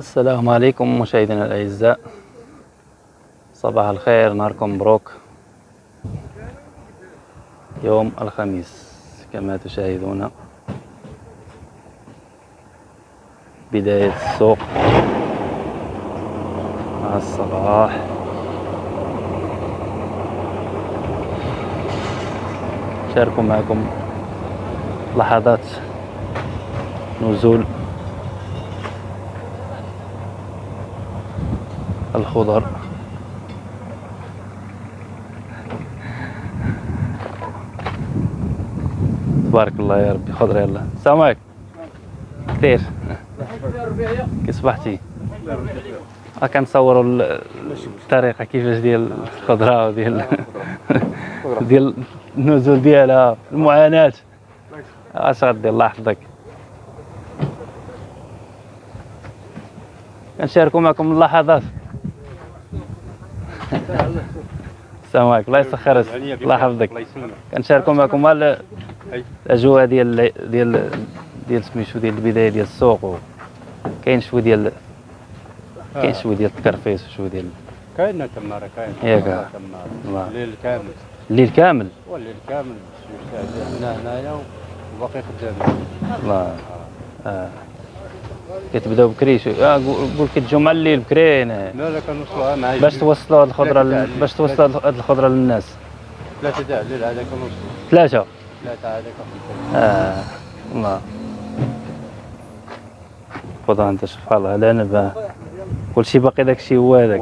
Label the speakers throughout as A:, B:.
A: السلام عليكم مشاهدينا الأعزاء. صباح الخير نهاركم مبروك. يوم الخميس كما تشاهدون. بداية السوق مع الصباح. شاركوا معكم لحظات نزول الخضر. تبارك الله يا ربي خضر يلا. السلام عليكم. كثير. كي صبحتي؟ ها كنصوروا ال- الطريقة كيفاش ديال الخضرة وديال ديال النزول ديالها المعاناة. اش غدير الله يحفظك. كنشاركوا معكم اللحظات. السلام عليكم. الله يسخر الله يحفظك. كنشاركوا معكم ال-
B: أي.
A: الأجواء ديال ديال ديال سميتو ديال البداية ديال السوق. كاين شوية ديال كاين شوية ديال التكرفيس وشوية ديال
B: كاين تمارة كاين.
A: ياك.
B: الليل كامل.
A: الليل كامل.
B: والليل كامل. هنا هنايا وباقي خدامين
A: الله. آه. كتبداو بكري آه قول كتجيو مع الليل بكري هنا.
B: لا لا كنوصلوها مع
A: باش توصلوا هاد الخضرة
B: تاع
A: باش توصلوا هاد الخضرة للناس.
B: ثلاثة تاع الليل هذا كنوصلوا
A: ثلاثة.
B: ثلاثة هذا
A: آه. الله. خذها أنت سبحان الله العنب آه. كلشي باقي داكشي هو هذاك.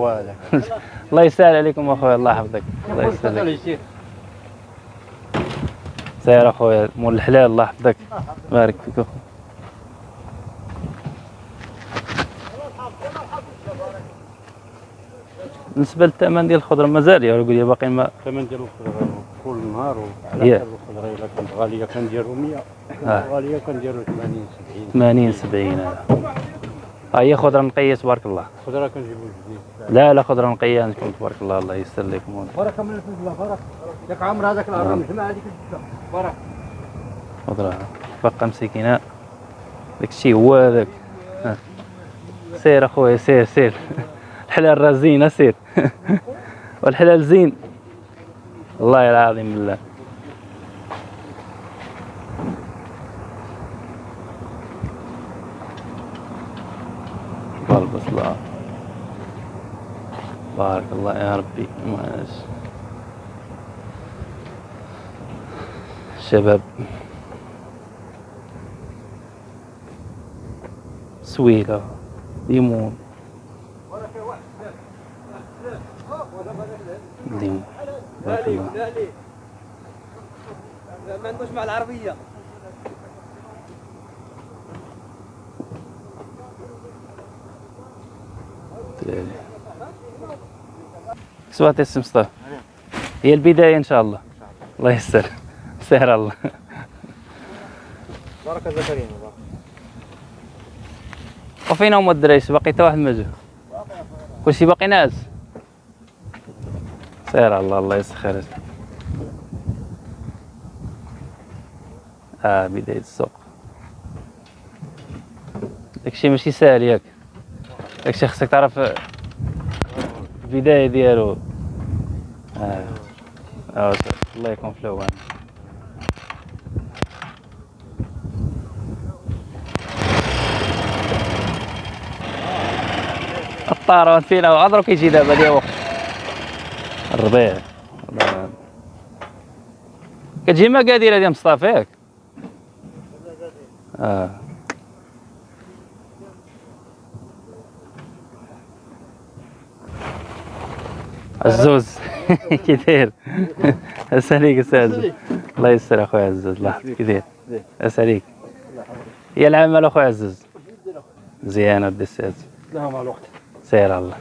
A: الله يسهل عليكم أخويا الله يحفظك. الله يسهل عليك. سير أخويا مول الحلال الله يحفظك. بارك فيك. اخويا بالنسبة للثمن ديال الخضرة مازال يا رجل باقي ما
B: ثمن ديال الخضرة كل نهار. وعلى حسب الخضرة إلا كانت غالية كنديرو 100
A: آه.
B: غالية كنديرو 80 70
A: 80 70 هذا ها هي خضرة نقية تبارك الله.
B: الخضرة كنجيبو جديد.
A: لا لا خضرة نقية عندكم تبارك الله الله يسر لكم
B: بركة من الفلفل بركة ياك عمر هذاك العرام جمع هذيك بركة
A: خضرة بقى مسكينة. داكشي هو هذاك. ها. سير أخويا سير سير. الحلال راه زينه سير والحلال زين. والله العظيم بالله. بارك الله بارك الله يا ربي. ماشي شباب. سويلة ليمون ليمون بارك الله.
C: ما عندوش مع
A: العربية. سوات مصطفى هي البداية إن شاء الله. الله يسر. سهر الله.
C: بركه زكريا
A: وفين هما الدرايس باقي حتى واحد ما جا كلشي باقي ناعس سير الله الله يسخر آه بداية السوق. داكشي ماشي ساهل ياك. داكشي خصك تعرف البداية ديالو. آه. آه الله يكون في العوان الطارون فينا وعذرو كيجي دابا ديال وقت. الربيع. كتجي مقادير ديال مصطفى؟ ياك آه. عزوز. كي داير اساليك أستاذ. الله يسر اخويا عزوز. الله يحفظك كي داير اساليك هي العمل اخويا عزوز. مزيان ودي أستاذ.
B: لا مع الوقت.
A: سير الله.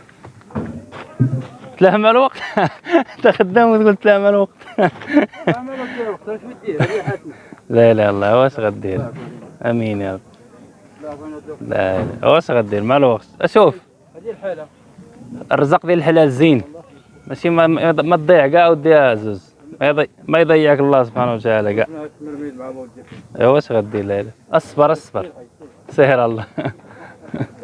A: تلهم الوقت؟ أنت خدام وتقول تلهم الوقت.
B: عمل الوقت
A: لا لا الله واش غدير؟ أمين يا رب. لا لا واش غدير؟ مع الوقت. أشوف.
B: هذه الحالة
A: الرزق ديال الحلال زين. ماشي ما, ما تضيع كاع وديها زوز ما يضيع ما يضيعك الله سبحانه وتعالى كاع.
B: مع
A: ايوا واش غدير؟ لا لا. أصبر أصبر. سهر الله.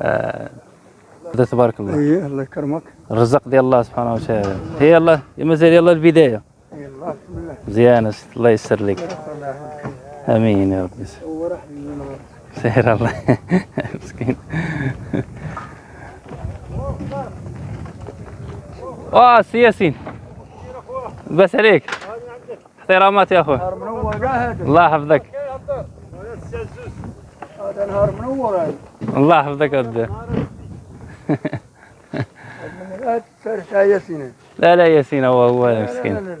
A: هكذا تبارك الله.
D: اي الله يكرمك.
A: الرزق ديال الله سبحانه وتعالى. هي الله مازال يلا البداية.
D: اي الله بسم الله
A: مزيان الله يسر لك. آمين يا ربي. سير الله. مسكين. واه سي ياسين. بس عليك. احترامات يا أخوي
D: نهار منور قاعد.
A: الله يحفظك.
D: هذا نهار منور هذا
A: الله يحفظك ودي.
D: ياسين
A: لا لا ياسين هو هو مسكين.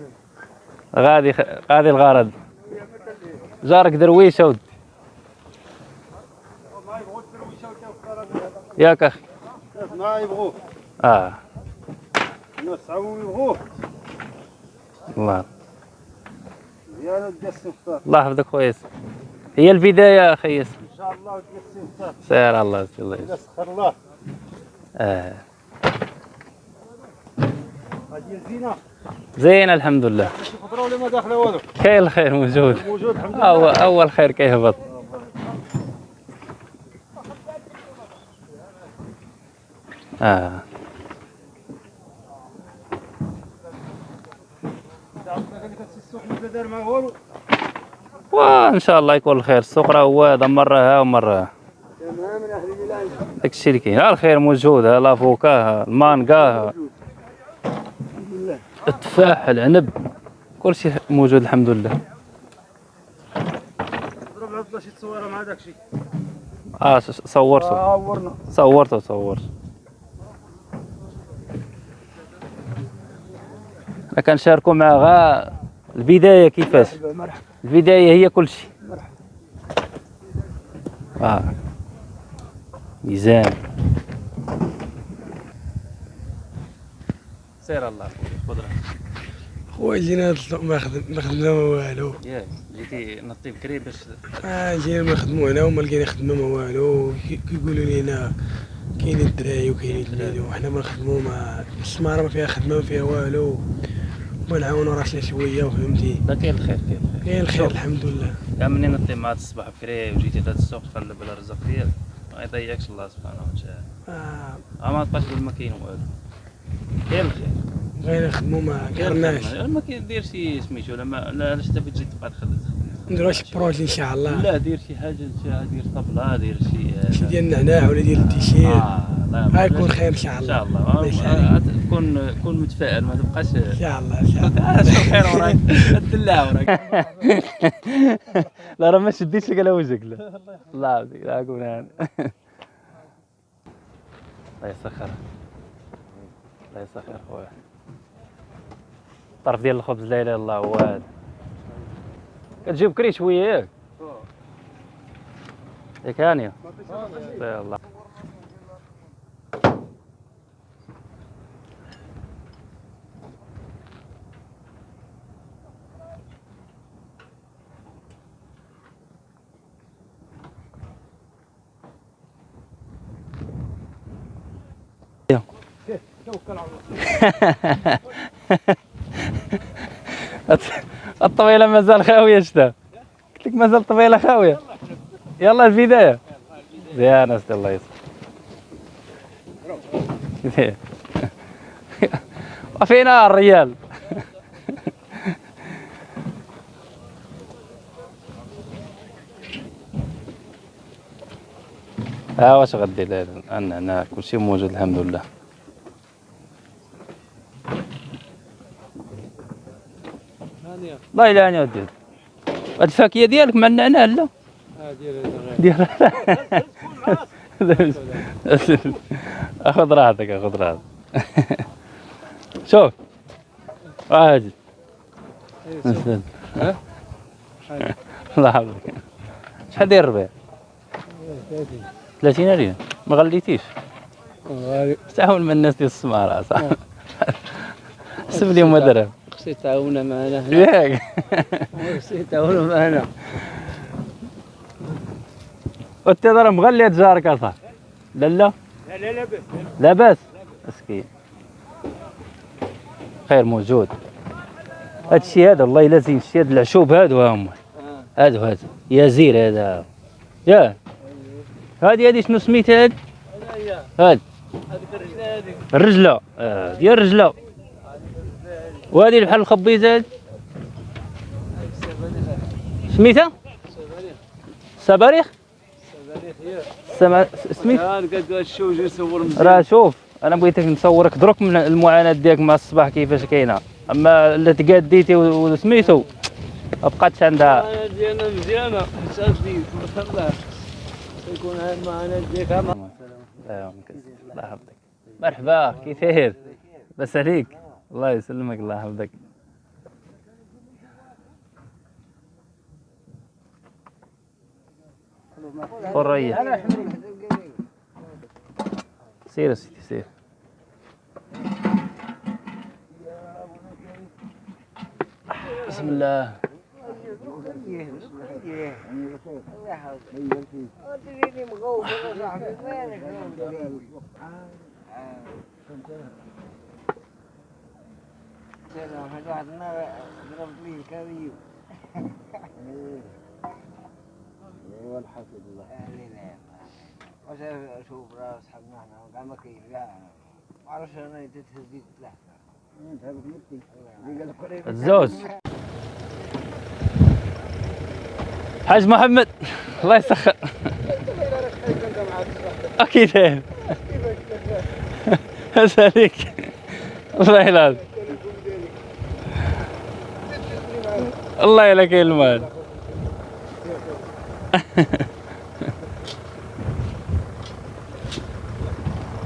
A: غادي غادي الغرض. جارك درويشه ودي ياك أخي.
D: ما يبغوه
A: آه
D: الناس عمو يبغوه
A: الله الله يحفظك خويا. هي البداية أخي ياسين.
D: شاء الله تقسم فطار
A: سير الله الله يسر.
D: يسخر الله. هذه زينه
A: زين الحمد لله
D: ماشي خضره ولا ما داخله والو
A: كاين الخير موجود
D: موجود الحمد لله
A: اول اول خير كيهبط آه
D: السوق ما دار ما والو
A: وإن شاء الله يكون الخير. السوق راه هو هذا مرة ها ومرة ها.
D: تمام من أهل البلاد
A: داك الشيء اللي كاين. ها الخير موجود ها لافوكا ها المانكا ها. التفاح العنب كل شيء موجود الحمد لله.
D: ضرب عبد شي تصويرة مع داك الشيء.
A: آه صورته.
D: آه ورنا
A: صورته صورت أنا كنشاركوا مع غا البداية كيفاش؟
D: مرحبا مرحبا.
A: البداية هي كل شيء.
D: مرحبا
A: آه ميزان. سير الله. خضره
E: خويا جينا ما خدم ما خدمنا ما والو.
A: ياك جيتي نطي بكري باش
E: آه جينا ما خدمو هنا وما لقينا خدمة ما والو. كي- كيقولوا لينا كاينين الدراري وكاينين الولاد وحنا ما نخدمو ما السمارة ما فيها خدمة ما فيها والو. ما نعاونوا راسنا شوية وفهمتي.
A: لا كاين الخير كاين الخير.
E: كاين الخير الحمد لله
A: كاع منين نطي مع الصباح بكري وجيتي لهاد السوق تقلب على الرزق ديالك؟ ما يضيعكش الله سبحانه وتعالى.
E: آه.
A: ما تبقاش تقول ما كاين والو. كاين الخير.
E: بغينا نخدمو ما قدرناش
A: ما كيدير شي سميتو لا ما لا علاش انت بتجي تبقى تخدم؟
E: نديرو شي بروجي إن شاء الله.
A: لا دير شي حاجة دير طبلة دير شي
E: شي ديال النعناع ولا ديال التيشير
A: آه لا
E: غيكون خير إن شاء
A: إن
E: الله.
A: شاء الله. كون كون متفائل ما تبقاش
E: إن شاء الله إن شاء الله.
A: شوف خير وراك. الدلاع وراك. لا راه ما شديتش لك على وجهك لا. الله اكون أنا الله يسخر. الله يسخر خويا. طرف ديال الخبز لا إله إلا الله هو هذا. كتجيب كري شوية. ياك ياك هانيه لا الله الطويله مازال خاوية شتا؟ قلت لك مازال الطويله خاوية. يلا البدايه يا ناس الله يسر وفينا الريال ها واش غدي لا النعناع كلشي موجود الحمد لله. والله الا أنا ودي هاد الفاكهه ديالك مع النعناع لا. ديال خذ راحتك خذ راحتك. شوف. عادي الله يحفظك. شحال داير الربيع؟ 30 ريال. ما غليتيش. تعاون مع الناس ديال السمارة صح. حسب لهم درهم.
B: خصك تعاونا معنا هنا
A: ياك
B: خصك تعاونا معنا
A: وانت راه مغلي جارك اصاحبي لا لا.
D: لا لا لا بس.
A: لاباس مسكين. خير موجود. هاد الشيء هذا والله إلا زين الشيء هذا العشوب هادو ها هما. هادو هادو. يا زير هذا. يا. هادي هادي شنو سميتها هاد؟ هاد. الرجلة. آه ديال الرجلة. وهذه بحال الخبيزة؟ سميتها؟ سباريخ؟ سما سميت؟ راه شوف أنا بغيتك نصورك دروك من المعاناة ديالك مع الصباح كيفاش كاينة. أما اللي تقاديتي وسميتو ما بقاتش عندها.
C: المعاناة ديالنا مزيانه الله يكون هاد المعاناه ديالك.
A: الله يحفظك. مرحبا كيف داير بس عليك. الله يسلمك الله يحفظك. حرية سير سيدي سير. بسم الله.
F: لا ما أنا
A: الزوز حاج محمد الله يسخر أكيد اسالك الله يلعب الله يلك المال.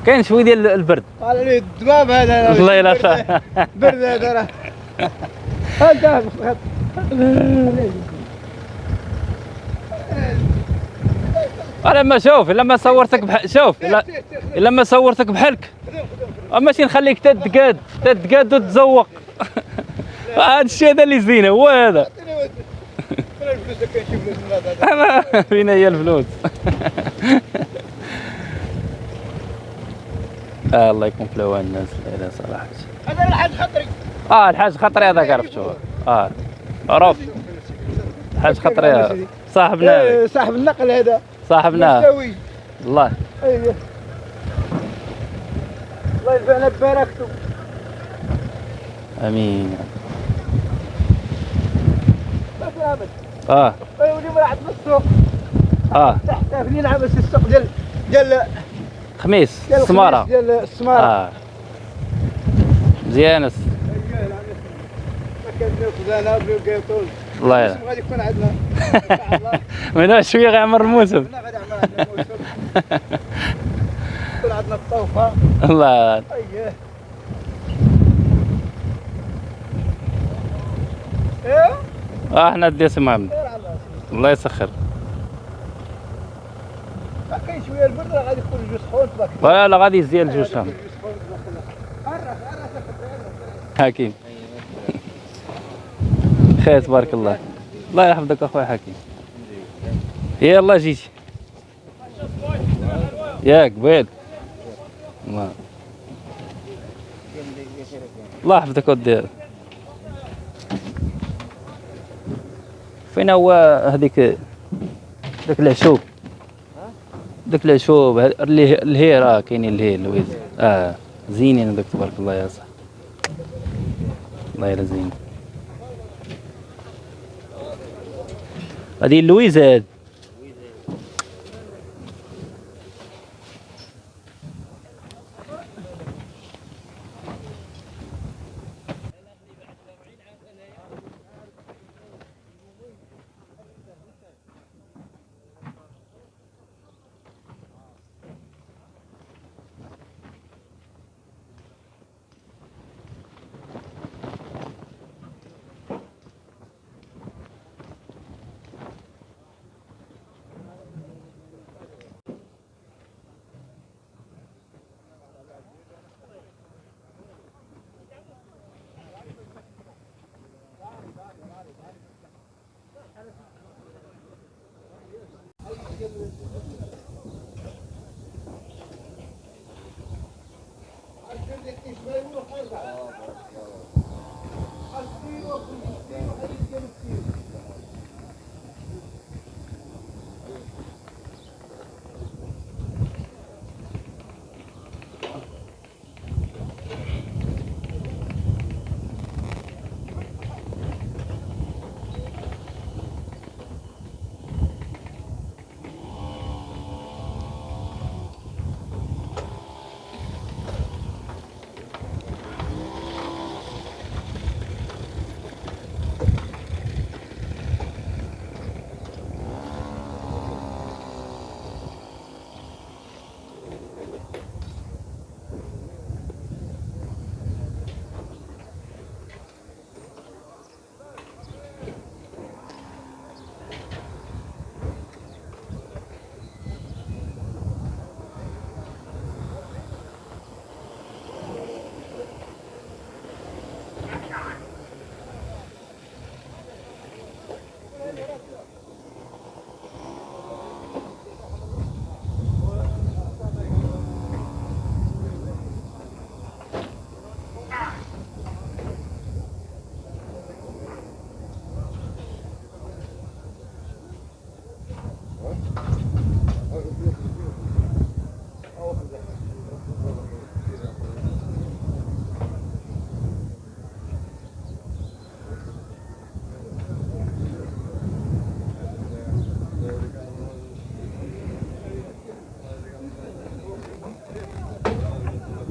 A: كاين شوي ديال البرد.
G: قال لي الدباب هذا.
A: الله يلعب
G: برد هذا راه. هذا
A: لما شوف لما صورتك بح... شوف لما صورتك بحالك. ماشي نخليك تتقاد تتقاد وتزوق هذا الشيء هذا اللي زينه هو هذا.
G: هذا
A: أنا فين هي الفلوس؟ آه الله يكون في العوان الناس لا صراحة
G: هذا الحاج خطري.
A: آه الحاج خطري هذاك عرفتو آه عرف. الحاج خطري هذا. صاحبنا.
G: إيه، صاحب النقل هذا.
A: صاحبنا. الله.
G: أيوه. الله ينفعنا ببركته. آمين. العمل
A: آه.
G: ولي مرعد في السوق
A: آه.
G: تحت فين عبس السوق ديال ديال
A: خميس السماره
G: ديال السماره
A: آه. مزيان الله يلا.
G: غادي يكون عندنا.
A: من هنا شوية غيعمر الموسم
G: غادي عندنا يكون عندنا الطوفة.
A: الله.
G: اييه إيه؟
A: آه إحنا دي محمد الله يسخر.
G: كاين شوية البرد راه غادي يكون الجو سخون.
A: ولا لا غادي يزيد
G: الجو سخون
A: حكيم. خير تبارك الله. الله يحفظك أخويا حكيم. يلا جيتي ياك قبيل. الله يحفظك ودي. فين هو هذيك ذاك العشوب؟ ذاك العشوب ه- اللي الهي راه كاينين الهي لويز آه زينين هذوك تبارك الله يا صاحبي الله يلا زين هذه اللويزة هاد Điện 录还有啥啊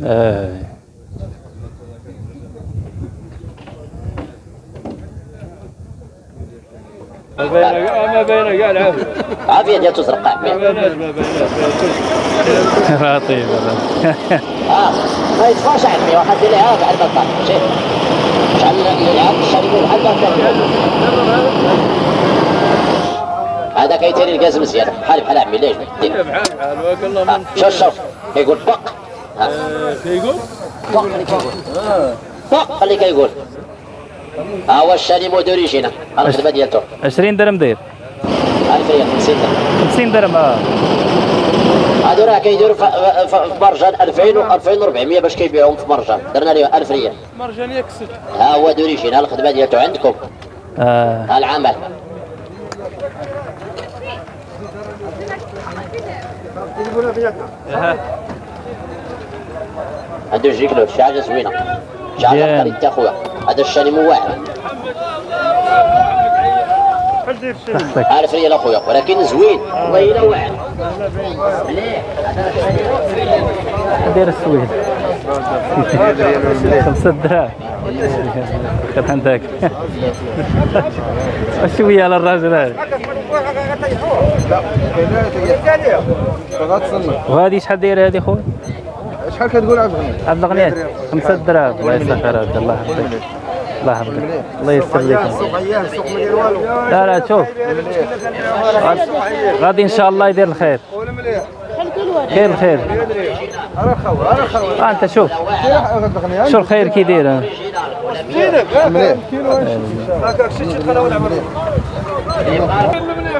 A: آه.
B: ما بين ما بين قال عافية
H: عافية ديال تزرق
B: ما بيناش ما بيناش
A: لطيف
H: آه ما يدفعش عمي واحد اللي عارف على البطال شوف شحال يلعب الشريك بحال البطال هذا كيتيري الكاز مزيان بحال بحال عمي ليش
B: بحال بحال وقال الله
H: آه،
B: من
H: شوف شوف كيقول بق
B: آه، كيقول
H: بق اللي كيقول بق اللي كيقول ها هو الشاليمو دوريجينا ها الخدمه ديالته
A: 20 درهم داير
H: 1000 ريال 50 درهم
A: 50 درهم آه
H: هادو راه كيديروا في مرجان 2000 و 2400 باش كيبيعوهم في مرجان درنا ليه 1000 ريال
B: مرجانية كسر
H: ها هو دوريجين ها الخدمه ديالته عندكم ها العمل عنده جيكلو شي حاجة زوينة. شي
A: حاجة.
H: قريت أخويا. هذا الشاليمو واعر.
A: تحتك
H: 1000 ريال اخويا ولكن زوين. والله إلا واعر. مليح
A: داير السويد. خمسة دراهم. كانت عندك؟ شوية على الراجل هذا. وهذه شحال دايرة هذه خويا؟
D: شحال كتقول عبد الغني؟
A: عبد الغني خمسة دراهم. الله يسخر هذا الله يحفظك. الله يحفظك. الله يستر لك
D: السوق عيان السوق ما داير والو.
A: لا لا شوف. غادي إن شاء الله يدير الخير. خير الخير.
D: أنا خو أنا خو
A: آه أنت شوف.
D: عبد
A: شو الخير كي داير. آه.
D: مليح.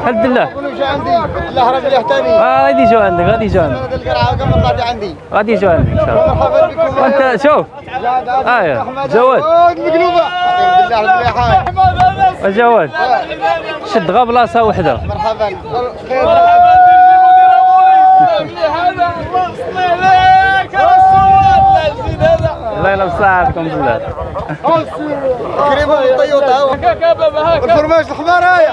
A: الحمد لله.
D: جا عندي؟ الله راه مليح ثاني
A: آه غادي يجوا عندك غادي يجوا عندك. غادي يجوا عندك إن شاء الله.
D: مرحبا بكم.
A: وأنت شوف. آه جواد
D: جواد مقلوبه
A: جواد شد غا بلاصه وحدة.
D: مرحبا. خير
A: الله يلا بصحتكم بالله.
D: كريمه الطيوطه الفرماج الحمار هايا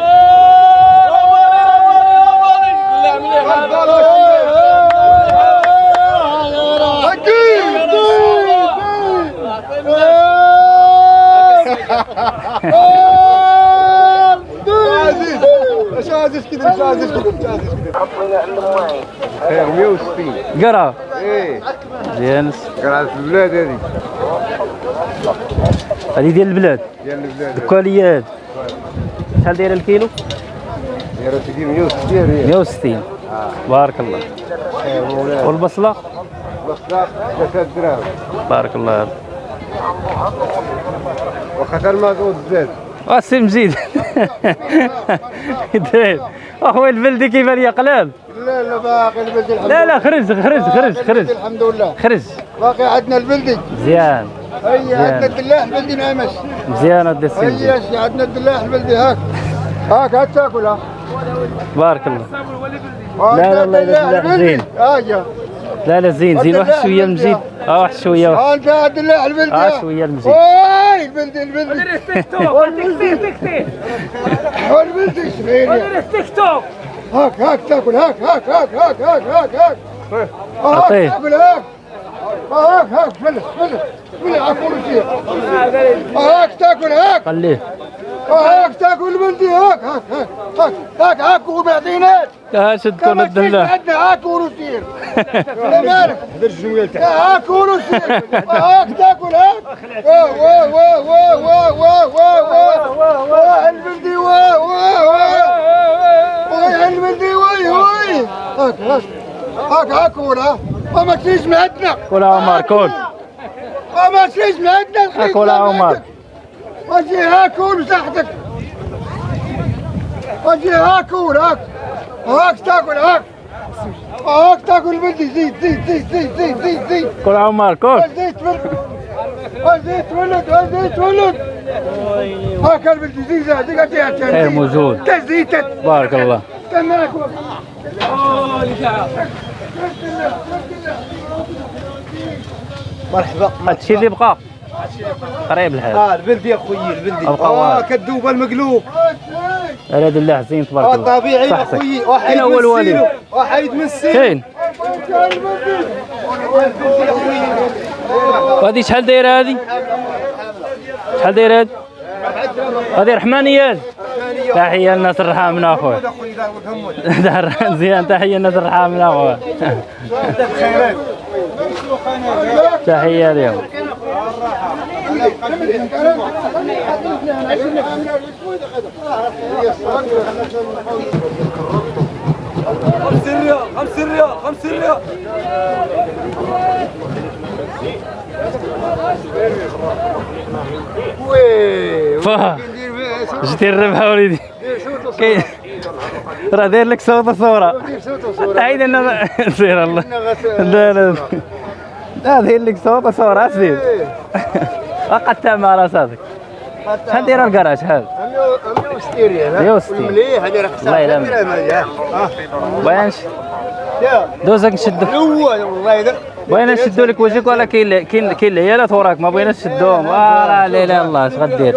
D: عزيز مش عزيز كده مش عزيز مش عزيز إيه 160
A: قرا
D: إيه البلاد هذه
A: هذه ديال البلاد.
D: ديال البلاد.
A: ال qualité. شحال داير الكيلو؟
D: يا راسي 160 ريال
A: 160 بارك الله. والبصلة؟
D: بصلاق 3 دراهم.
A: بارك الله.
D: وخاطر المازوت زاد
A: السي مجيد داير اخويا البلدي كيبان لي قلال.
D: لا لا باقي البلدي الحمد
A: لا لا خرج خرج خرج خرج.
D: الحمد لله.
A: خرج.
D: باقي عندنا البلدي.
A: مزيان
D: هيا عندنا الدلاح البلدي نعمش.
A: مزيان ودي السي
D: هيا
A: مجيد
D: شي عندنا الدلاح البلدي هاك. هاك هات تاكل ها
A: بارك الله
D: عندنا
A: لا، لا، لا،
D: البلدي.
A: زين.
D: هايا
A: لا لا زين زين واحد
D: شوية.
A: المجيد آه واحد شوية واحد.
D: ها انت الدلاح البلدي آه.
A: شوية المجيد
D: واي البلدي البلدي والبلدي شفيني هاك هاك تاكل هاك هاك هاك هاك هاك هاك هاك هاك
A: أعطيه.
D: تاكل هاك هاك هاك فلس فلس فلس هاك تاكل هاك
A: خليه
D: هاك تاكل البلدي هاك هاك هاك هاك هاك هاك ومعطينات
A: آه شد كون الدلاح
D: عندنا هاك ونسير لا مالك هاك ونسير هاك تاكل هاك واه واه واه واه واه واه واه واه واه البلدي واه واه واه واه البلدي واه واه هاك هاك هاك هاك ولا ما تجيش مهدنا
A: كل عمر كل
D: ما تجيش مهدنا
A: كل عمر
D: واجي هاكل تحتك واجي هاكل هاك هاك تاكل هاك هاك تاكل بدي زيد زيد زيد زيد زيد زيد زيد
A: كل عمر كل
D: زيد زيد تولد زيد تولد هاك البدي زيد هذيك
A: خير موجود
D: تزيتت
A: بارك الله
D: استناك
G: مرحبا.
A: هادشي اللي بقى. قريب الحال.
G: آه البلدي اخويا البلدي
A: آه.
G: كدوب المقلوب.
A: هذا دلاح زين تبارك
G: آه
A: الله.
G: طبيعي
A: صحتك.
G: اخويا
A: أين هو
G: من
A: الوالد؟
G: واحد من السيلو
A: كاين وهذه شحال دايرة هذه؟ شحال دايرة هذه؟ هذه رحمانيات تحية للناس الرحامنا اخويا مزيان تحية للناس الرحامنا اخويا تحية لهم
C: خمس ريال خمس ريال خمس ريال.
A: جيتي الربحه وليدي كاين راه داير لك صوت صوره
D: صوت صورة
A: عيد أنا سير الله لا لا لا داير لك صوت صوره اسير وقد تمارا صادق شحال دايره الكراج شحال
D: 160 ريال
A: 160.
D: مليح هذه راه
A: الله يلام. بغينا نش- دوزك نشدو
D: هو والله
A: بغينا نشدو لك وجهك ولا كاين كاين كاين العيالات وراك؟ ما بغيناش نشدوهم آه لا لا لا الله اش غدير؟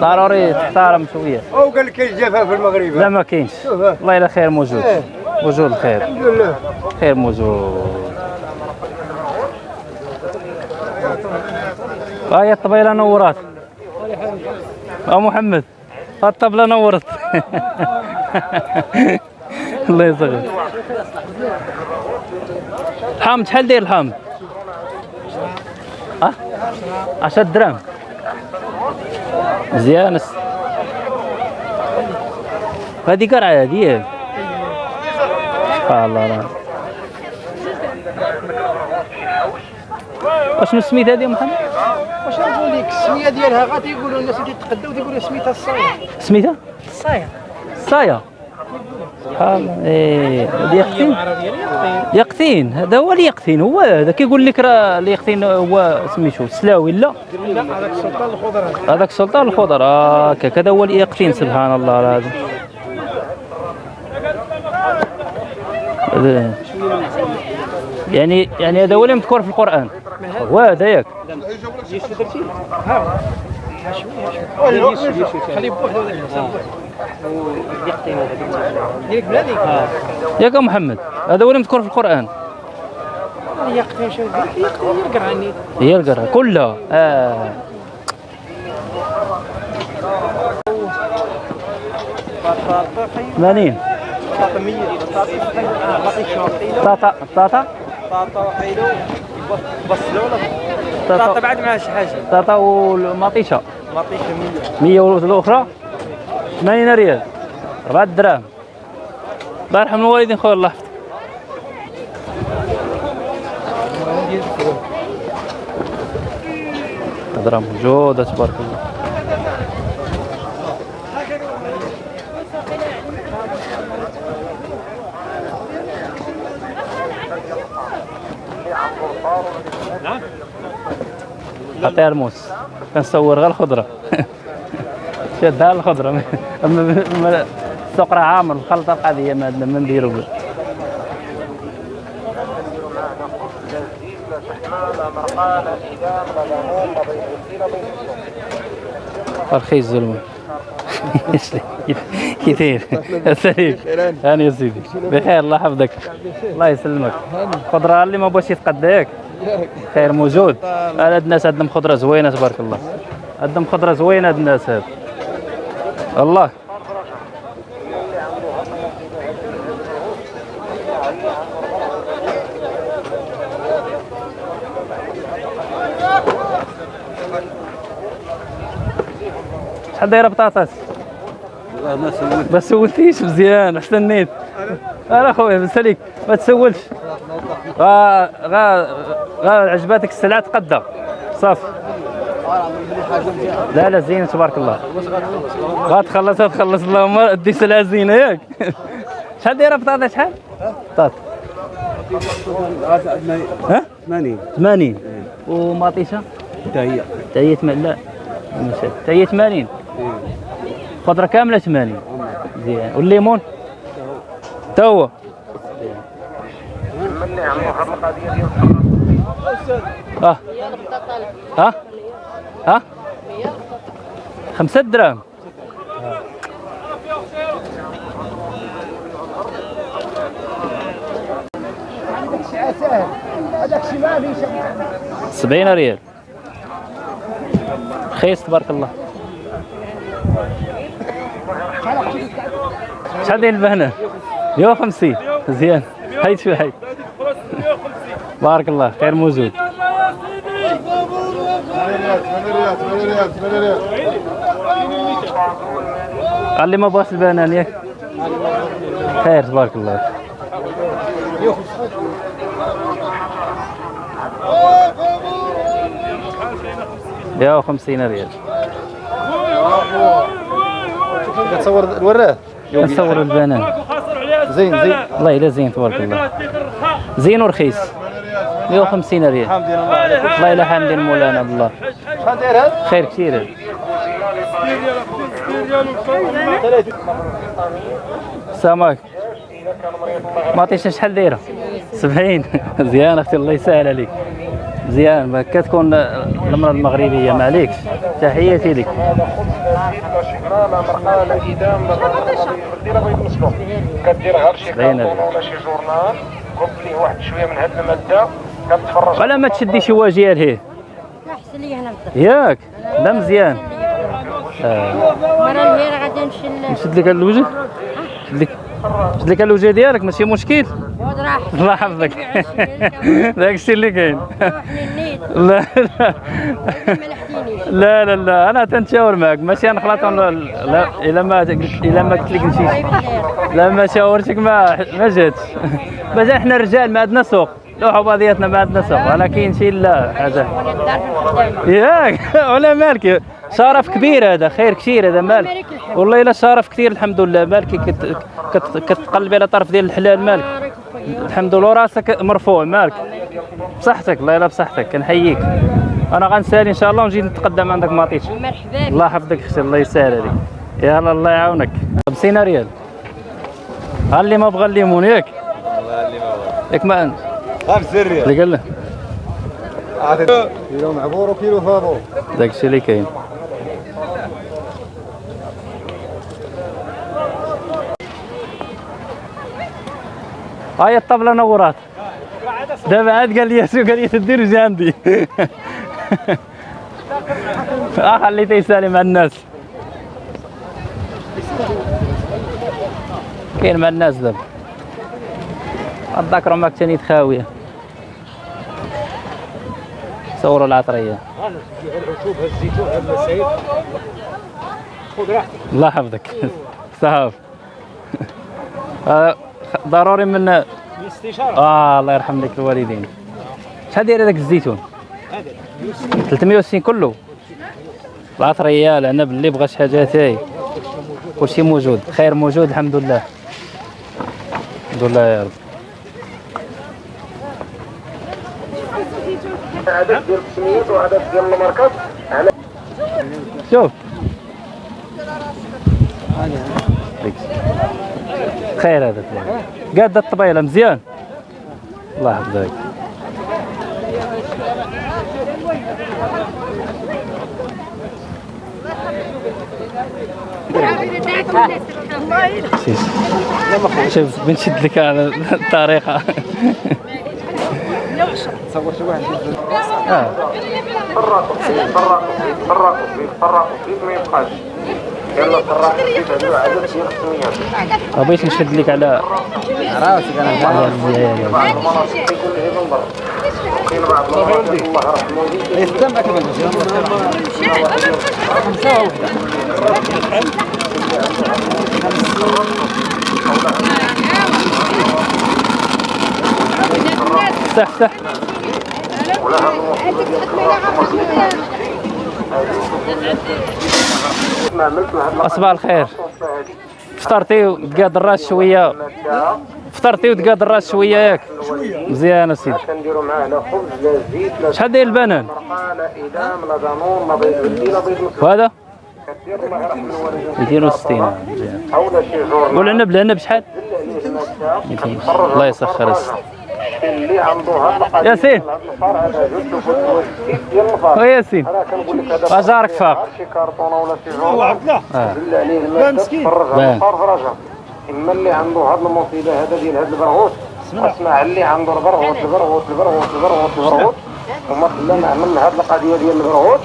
A: ضروري تحترم شوية.
D: أو قال لك كاين الجفاف في المغرب؟
A: لا ما كاينش. والله الا خير موجود. موجود الخير.
D: الحمد لله.
A: خير موجود. ها هي الطبيله نورات. آه محمد. ها الطبله نورت. الله يصغر. الحامض شحال داير الحامض؟ ها؟ 10 دراهم مزيان. قرعه هذه؟ ياك سبحان الله. لا وشنو سميت هذه يا محمد؟
I: واش نقول لك؟ السمية ديالها غادي يقولوا الناس اللي تقداو تيقولوا سميتها الصايا.
A: سميتها؟
I: الصايا.
A: صايا الله. إيه هذا يقطين يقطين هذا هو اليقطين هو هذا كيقول لك راه اليقطين هو سميتو السلاوي لا.
I: هذاك السلطان الخضر هذا
A: هذاك السلطان الخضر هكاك هذا هو اليقطين سبحان الله العظيم. يعني يعني هذا هو اللي مذكور في القرآن. هو هذا ياك ياك يا محمد هذا هو اللي مذكور في
I: القرآن.
A: هي القرة كلها آه. ثمانين طاطا. طاطا؟
C: طاطا وحيدو. بصلوا ولا
A: طاطا
C: طاطا. بعد معها شي حاجة.
A: طاطا والمطيشة
C: ما عطيش 100
A: مية والأخرى ثمانين ريال. أربعة دراهم. الله يرحم الوالدين خويا الله يحفظك. هضرة موجودة تبارك الله. عطيها الموس. كنصور غير الخضرة. شادها الخضرة. أما أما السوق راه عامر الخلطة القضية ما عندنا ما نديرو به. رخيص زلمة كي داير سليم هاني يا سيدي. بخير الله يحفظك. الله يسلمك. خضرة اللي ما بغاش يتقدى ياك خير موجود. هاد الناس عندهم خضرة زوينة تبارك الله. عندهم خضرة زوينة هاد الناس هاد. الله. شحال دايره بطاطس؟ ما سولتيش مزيان استنيت أنا خويا بنساليك ما تسولش غا غا غا عجباتك السلعة تقدى صافي. لا لا زين تبارك الله. غتخلص غتخلص اللهم دي سلعة زينة ياك. شحال دايرة بطاطا شحال؟ بطاطا ها؟ 80 80 ومطيشه؟ حتى هي حتى هي 80 لا حتى هي 80 خضره كاملة 80 مزيان والليمون؟ حتى هو آه ها؟ ها؟ خمسة دراهم 70 ريال. رخيص تبارك الله. شحال داير البهنه 150 مزيان حيد شوي حيد بارك الله. خير موجود.
D: 8 ريال 8 ريال 8 ريال
A: قال لي ما بغاش البنان ياك خير تبارك الله. 150 ريال.
C: كتصور الوراه
A: نصور البنان.
C: زين زين.
A: والله الا زين تبارك الله. زين ورخيص. 150 ريال.
C: الحمد لله.
A: والله الا حامدين مولانا بالله
C: شحال داير هذا؟
A: خير كثير. هذا. سمك ما عطيتش شحال دايرة. 70 مزيان أختي الله يسهل عليك. مزيان ما كتكون المراه المغربية ما عليكش. تحياتي لك.
J: كدير شي
A: باينة.
J: كارطون ولا شي جورنال كب ليه واحد شوية من هاد الماده كتفرج
A: ولا ما تشدي شي واجهه لهيه
K: احسن لي هنا
A: ياك لا مزيان.
K: مرة الهيرة غادي نمشي
A: نشد لك الوجه. نشد لك نشد لك الوجه ديالك ماشي مشكل. الله يحفظك داك الشيء اللي كاين لا. لا لا لا. أنا تنشاور معك. ماشي نخلط لا لا. إلا ما إلا ما قلت لك نمشي لا ما شاورتك ما ما جاتش مازال حنا الرجال ما عندنا سوق. لوحوا بعضياتنا ما عندنا سوق. كاين شي لا
K: حاجة الخدامة
A: ياك ولا مالك. شرف كبير هذا. خير كثير هذا مالك. والله إلا شرف كثير الحمد لله. مالك كت كت كتقلبي على طرف ديال الحلال مالك. الحمد لله راسك مرفوع مالك؟ بصحتك الله يلا بصحتك كنحييك. أنا غنسالي إن شاء الله ونجي نتقدم عندك ما عطيتش
K: مرحبا
A: الله يحفظك أختي الله يسهل عليك. يلا الله يعاونك. 50 ريال. ها اللي ما بغى الليمون ياك؟ ياك ما
C: 5 ريال.
A: اللي قال له.
D: كيلو معبور وكيلو فابور.
A: داك الشيء اللي كاين. هاي الطبلة نورات دابا عاد قال لي شو قال لي تدير جا عندي آه خليته يسالي مع الناس. كاين مع الناس دابا. اتذكروا ماك تاني خاوية. صوروا العطرية. الله يحفظك. صافي ضروري من
B: الاستشارة.
A: آه الله يرحم لك الوالدين. شحال داير هذاك الزيتون. 360 كله. العطريه العنب اللي بغى شي حاجة تاي كلشي موجود. خير موجود الحمد لله. الحمد لله يا رب.
J: عدد ديال السميات وعدد ديال الماركات
A: شوف. خير هذا قاد الطبيله مزيان. الله يحفظك. شوف- بنشد لك على الطريقة. آه.
J: فرقوا فيه فرقوا فيه فرقوا فيه فرقوا فيه ما يبقاش.
A: بغيت نشد لك على راسك أنا
J: بعض كاين الله يرحمه.
C: يستم أكمل.
A: صح صح صباح الخير. فطرتي وتقاد الراس شوية. فطرتي وتقاد الراس شوية ياك. مزيان أسيدي.
J: كنديروا معاه خبز زيت
A: شحال داير البنان؟ وهذا؟
J: كدير الله يرحم الوالدين
A: 260 مزيان والعنب العنب شحال
J: عليه الماده
A: 200 الله يسخر السيد.
J: اللي عنده هاد القضية
A: ياسين.
J: هذا جد
A: وياسين أنا فاق.
J: اللي عنده هاد المصيبه هذا ديال هاد البرغوث اسمع اللي عنده البرغوث البرغوث البرغوث البرغوث البرغوث وما خلانا عملنا هاد القضية ديال البرغوث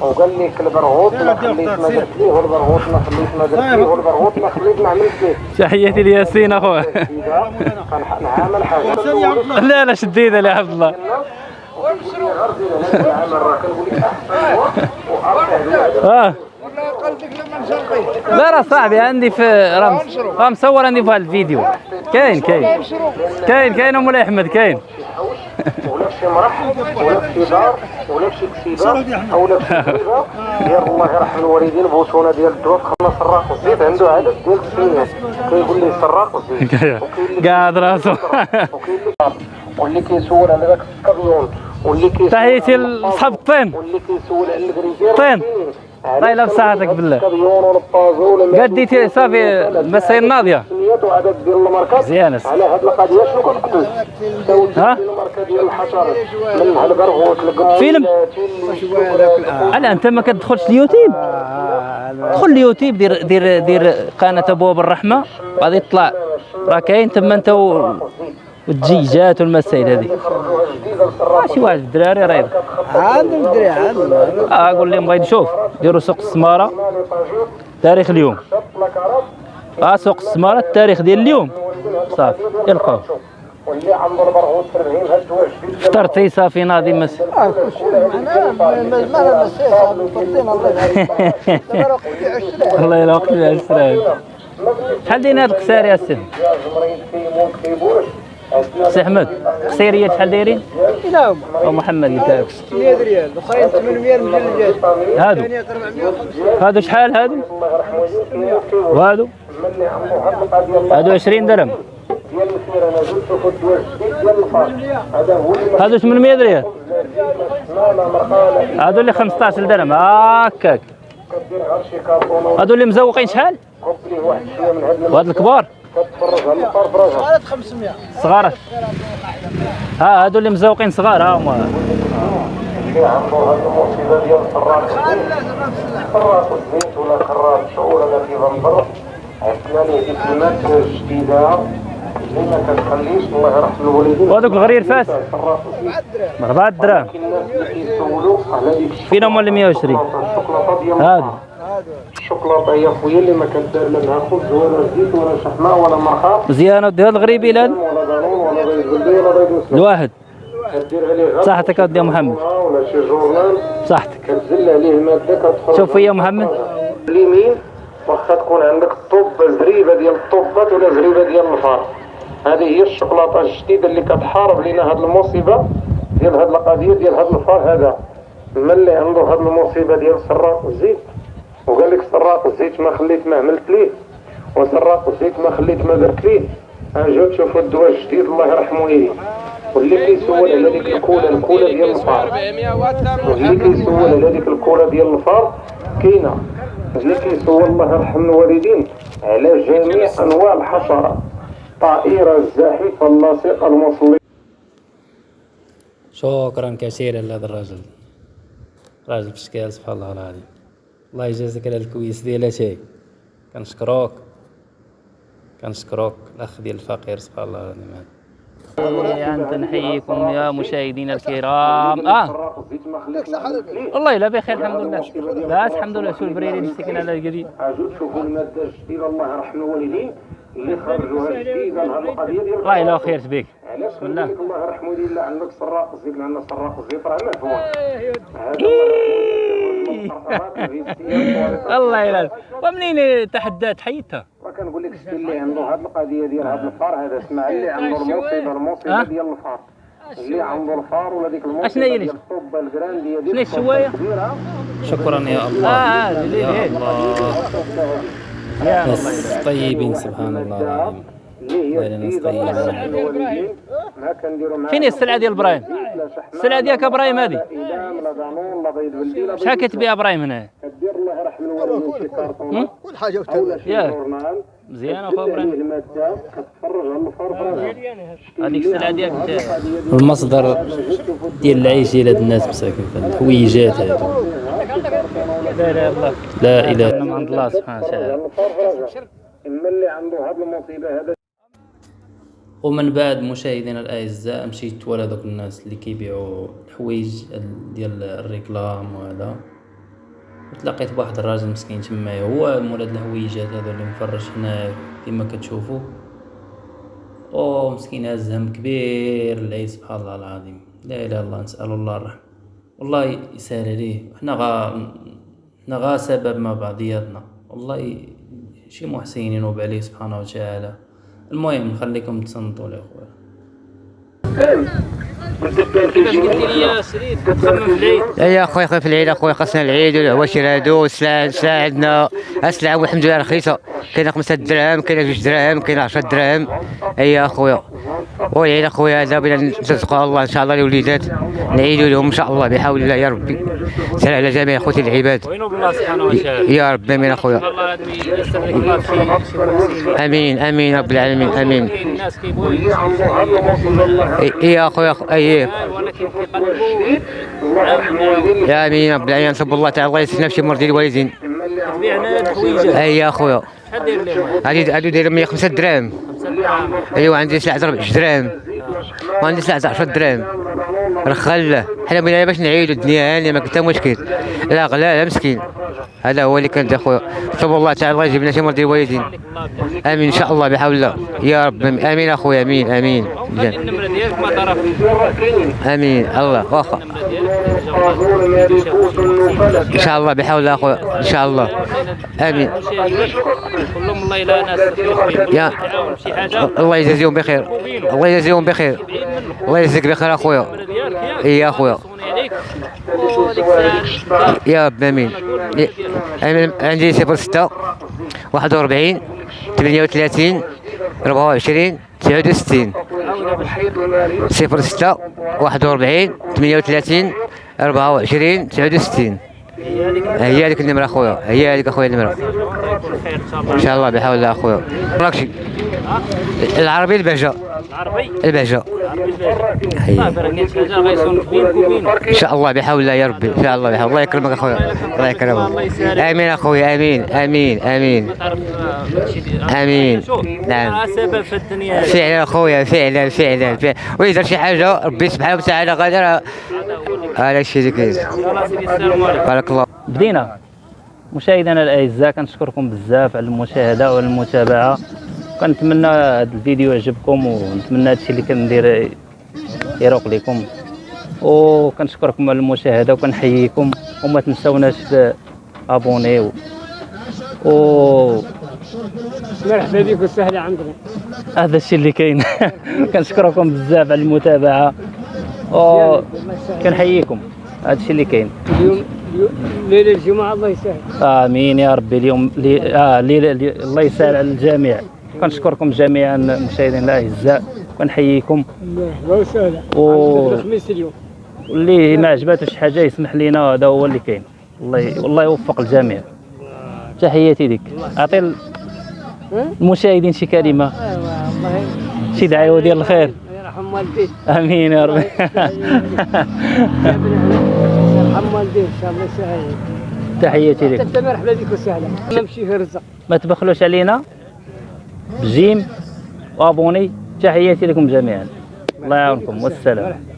J: وقال لك البرغوث ما خليت ما درت ليه والبرغوث ما خليت ما درت ليه والبرغوث ما خليت ما عملت ليه
A: تحياتي لياسين
J: أخويا. حاجة.
A: لا لا شديدة يا عبد الله. آه. لا راه صاحبي عندي في راه راه مصور عندي في هذا الفيديو. كاين كاين. كاين كاين مولاي احمد كاين.
J: ولا في مرح ولا في دار ولا في كتيبه ولا في شي كتيبه ديال الله يرحم الوالدين بوسونه ديال الدواء خلنا سراق الزيت عنده عدد ديال السنين كيقول لي سراق الزيت
A: قاعد راسو
J: وكاين اللي واللي كيسول على داك السكابيون واللي كيسول
A: تحياتي لصحاب الطين.
J: واللي كيسول على الكريزير
A: طين. الله يلا بصحتك بالله. قديتي صافي
J: ديال الماركات
A: مزيانة.
J: على هاد القضية شنو كنقتل
A: ها؟ فيلم. على أنت ما كتدخلش اليوتيوب؟ دخل اليوتيوب دير دير دير قناة أبواب الرحمة. غادي يطلع. راه كاين تما أنت و- والدجيجات والمسائل هذه شي واحد في الدراري راه يدخل.
G: عاد الدري عاد
A: آه قول لهم بغيت نشوف ديروا سوق السماره تاريخ اليوم آه سوق السماره التاريخ ديال اليوم صافي يلقاو
J: واللي في
A: فطرتي صافي ناضي مس
G: آه كلشي معنا ما مسيح الله
A: يلا وقت العسران شحال داير هاد القصير يا سي أحمد قصيريات شحال دايرين؟
G: إلى هما.
A: أو محمد قلت لك
G: 600 ريال الاخرين 800 مجلجات
A: هادو.
G: ثانية 450
A: هادو شحال؟ هادو؟ وهادو؟ هادو 20 درهم. هادو 800 ريال. هادو اللي 15 درهم. هكاك
J: كارطون
A: هادو اللي مزوقين شحال؟
J: من
A: وهاد الكبار.
J: كتفرج على الفار براسها
G: قالت 500
A: صغار. ها هادو اللي مزوقين صغار ها هما.
J: اللي عنده هاد المصيبه ديال الفراق فراق الزيت ولا كرار شو ولا كيف نضر عرفنا ليه ديك الماده الجديده اللي ما كتخليش الله يرحم الوالدين
A: وهذوك الغريرفات
J: فراق الزيت
A: بأربعة دراهم فين هما اللي 120
J: الشوكولاته ديال
A: هادو.
J: الشوكولاتة يا خويا اللي ما كدار لا معها خبز ولا زيت ولا شحمة ولا مرقه
A: مزيانة ودي هاد الغريبي هاد
J: ولا دانون ولا بيض بلدي ولا بيض مسلوق
A: الواحد. صحتك اودي يا محمد.
J: ولا شي جورنال.
A: صحتك.
J: كتزل عليه مادة كتخرج
A: شوف يا محمد.
J: اليمين واخا تكون عندك الطوب زريبه ديال الطوبات ولا زريبه ديال الفار هذه هي الشوكولاتة الجديدة اللي كتحارب لنا هاد المصيبة ديال هاد القضية ديال هاد الفار هذا. من اللي عنده هاد المصيبة ديال سراق الزيت وقال لك سراق الزيت ما خليت ما عملت ليه؟ وسراق الزيت ما خليت ما درت ليه؟ اجا تشوفوا الدواء الجديد الله يرحمه إيه واللي كيسول على ديك الكولا الكولا ديال الفار. واللي كيسول على ديك الكولا ديال الفار كاينة. اللي كيسول الله يرحم الوالدين على جميع أنواع الحشرات طائرة الزاحفه اللاصقه المصلية.
A: شكرا كثيرا لهذا الرجل. راجل بشكال سبحان الله العظيم. الله يجازيك على الكويس ديال شيء كنشكروك كنشكروك الأخ ديال الفقير سبحان الله العظيم. هذا أنت نحييكم يا مشاهدينا الكرام. آه. والله لا بخير الحمد لله. لا الحمد لله شو البريري مسكين على القديم
J: اجوا تشوفوا الماده الجديده الله يرحم الوالدين اللي خرجوها جديده لهذه القضية ديال
A: الله يلا خير بك
J: علاش
A: بسم الله.
J: الله يرحمه لا عندك سراق الزيت عندنا سراق الزيت راه مفهوم هذا
A: الله يلا ومنين تحدات حيتها
J: ما كنقول لك السي اللي عنده هذه القضية ديال هذا الفار هذا اسمع اللي عنده المصيبه المصيبه؟ ديال الفار. اللي عنده الفار ولا ديك المصيبه ديال الطوبه الكرانديه ديال
A: الشوايه
L: شكرا يا الله.
A: آه
L: يا
A: هذه
L: الله.
A: يا
L: ناس طيبين سبحان الله العظيم.
J: الله
A: فين هي السلعه ديال
J: إبراهيم؟
A: السلعه ديالك إبراهيم هذه. شحال كتبيع إبراهيم هنا؟
J: كدير الله يرحم الوالدين شي كارطون
G: كل
J: حاجة
A: ياك. مزيان اخو
J: إبراهيم.
A: هذيك السلعه ديالك انت
L: المصدر ديال العيش ديال هاد الناس مساكن الحويجات هادو.
A: لا الله
L: إله
A: من عند الله سبحانه وتعالى.
J: إما اللي عنده هذه المصيبة هذا.
L: ومن بعد مشاهدينا الأعزاء مشيت ورا دوك الناس اللي كيبيعوا الحوايج ديال الريكلام وهذا. تلاقيت بواحد الراجل مسكين تمايا هو مول هاد الهويجات هادو اللي مفرش هنا كيما كتشوفوا. أو مسكين هاز هم كبير العيد سبحان الله العظيم. لا إله إلا الله نسأل الله الرحمة. والله يسهل عليه. حنا غا حنا غا سبب مع بعضياتنا. والله شي محسنين ينوب عليه سبحانه وتعالى. المهم نخليكم تصنتوا لي خويا
B: كيفاش قلت لي يا سريد كتخمم في العيد
M: يا اخويا خويا في العيد أخويا خاصنا العيد والعواشر هادو والسلعه السلعه والحمد لله رخيصه كاينة خمسة دراهم كاينة جوج دراهم كاينة 10 دراهم. أي أخويا. والعيد أخويا هذا بلا نرزقوا الله إن شاء الله الوليدات نعيدوا لهم إن شاء الله بحول الله يا ربي. سهل على جميع أخوتي العباد. يا رب
A: آمين أخويا.
M: آمين آمين رب العالمين آمين. يا أخويا اي
A: معاهم
M: يا أمين رب العالمين نصب الله تعالى الله يسلم شي مرضي الوالدين اي يا
A: لهم
M: هادي هادو داير 105 دراهم ايوا عندي سلعة 4 دراهم وعندي سلعة 10 دراهم رخل حنا بغينا باش نعيدوا الدنيا هانيه ما كنت مشكل. لا لا مسكين. هذا هو اللي كان أخويا. صب الله تعالى الله يجيب لنا شي الوالدين آمين إن شاء الله بحول الله. يا رب
A: آمين. أخويا آمين آمين.
M: آمين. الله واخا. إن شاء الله بحول الله أخويا. إن شاء الله. آمين.
A: كلهم الله
M: يا الله يجازيهم بخير. الله يجازيهم بخير. الله يجزيك بخير أخويا. اي يا
A: أخويا.
M: يا رب آمين. عندي 06 41 38 24 69 06 41 38 24 69 هي هذيك النمرة أخويا. هي هذيك أخويا النمرة. إن شاء الله بحول الله أخويا. مراكشي العربي البهجة.
A: العربي وبينه
M: إن شاء الله بحول الله يا ربي. إن شاء الله بحول الله. يكرمك أخويا. الله يكرمك. آمين اخويا
A: آمين. آمين.
M: آمين.
A: آمين.
M: نعم. فعلا أخويا. فعلا فعلا فعلا. وإذا شي حاجة ربي سبحانه وتعالى غادر هذا الشيء اللي كاين بارك الله.
A: بدينا. مشاهدينا الأعزاء كنشكركم بزاف على المشاهدة والمتابعة. كنتمنى هذا الفيديو يعجبكم ونتمنى هادشي اللي كندير يروق لكم وكنشكركم على المشاهدة وكنحييكم. وما تنساوناش ابونيو و
B: مرحبا بك وسهلا عندنا
A: هذا الشيء اللي كاين. كنشكركم بزاف على المتابعة. و كنحييكم هذا الشيء اللي كاين.
B: اليوم ليلة الجمعة الله يسهل.
A: آمين يا ربي. اليوم لي... آه لي... لي... الله يسهل على الجميع. كنشكركم جميعا مشاهدينا الأعزاء. ونحييكم.
B: مرحبا وسهلا
A: و-
B: الخميس اليوم.
A: واللي ما عجباتو شي حاجة يسمح لينا هذا هو اللي كاين. الله ي... والله يوفق الجميع. تحياتي لك. أعطي ال- المشاهدين شي
B: كلمة. الله
A: شي دعوه ديال الخير.
B: يرحم والديك
A: آمين يا ربي
B: يرحم والديك ان شاء الله يسهل
A: تحياتي لك.
B: أنت مرحبا بك وسهلا. نمشي في الرزق.
A: ما تبخلوش علينا. بجيم وابوني. تحياتي لكم جميعا. الله يعاونكم. والسلام.